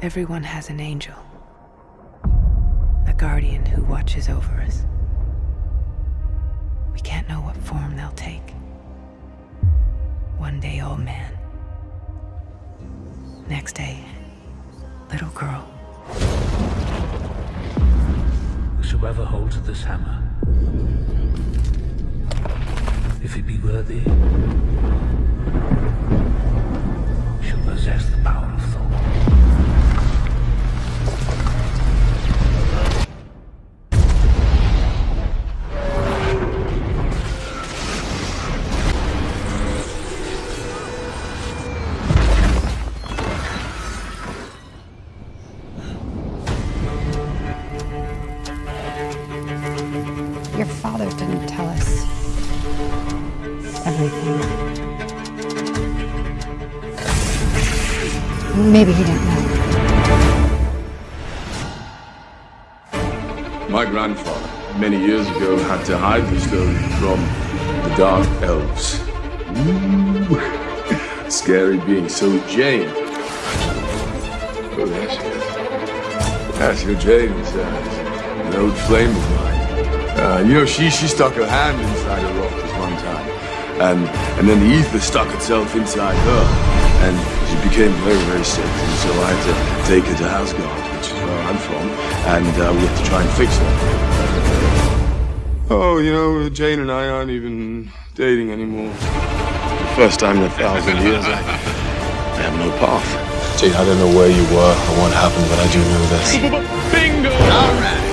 Everyone has an angel. A guardian who watches over us. We can't know what form they'll take. One day, old man. Next day, little girl. Whosoever holds this hammer, if he be worthy, Your father didn't tell us everything. Maybe he didn't know. My grandfather, many years ago, had to hide the stone from the Dark Elves. Ooh. Scary being. So Jane. Oh, there she is. That's your Jane, uh, an old flame. Uh, you know, she she stuck her hand inside a rock this one time, and and then the Aether stuck itself inside her, and she became very very sick, and so I had to take her to Asgard, which is where I'm from, and uh, we have to try and fix her. Oh, you know, Jane and I aren't even dating anymore. First time in a thousand years, I, I have no path. Jane, I don't know where you were or what happened, but I do know this. Bingo! All right.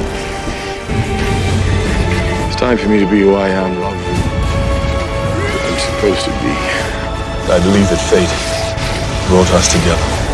It's time for me to be who I am than I'm supposed to be. I believe that fate brought us together.